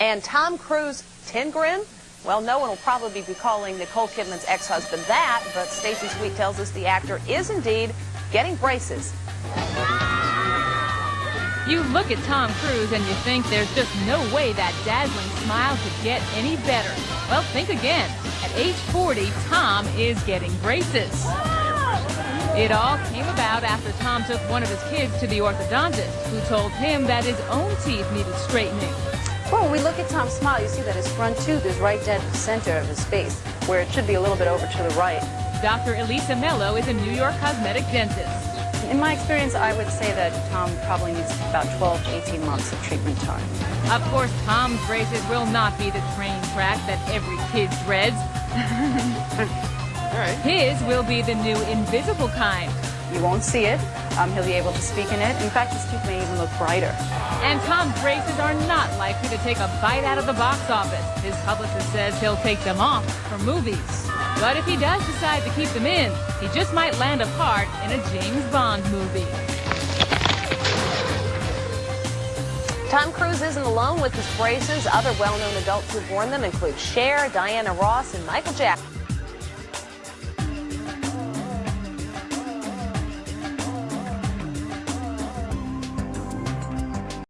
And Tom Cruise, 10 grin? Well, no one will probably be calling Nicole Kidman's ex-husband that, but Stacy Sweet tells us the actor is indeed getting braces. You look at Tom Cruise and you think there's just no way that dazzling smile could get any better. Well, think again. At age 40, Tom is getting braces. It all came about after Tom took one of his kids to the orthodontist, who told him that his own teeth needed straightening. Well, when we look at Tom's smile, you see that his front tooth is right dead center of his face, where it should be a little bit over to the right. Dr. Elisa Mello is a New York cosmetic dentist. In my experience, I would say that Tom probably needs about 12 to 18 months of treatment time. Of course, Tom's braces will not be the train track that every kid dreads. All right. His will be the new invisible kind. You won't see it. Um, he'll be able to speak in it. In fact, his teeth may even look brighter. And Tom's braces are not likely to take a bite out of the box office. His publicist says he'll take them off for movies. But if he does decide to keep them in, he just might land a part in a James Bond movie. Tom Cruise isn't alone with his braces. Other well-known adults who've worn them include Cher, Diana Ross, and Michael Jackson.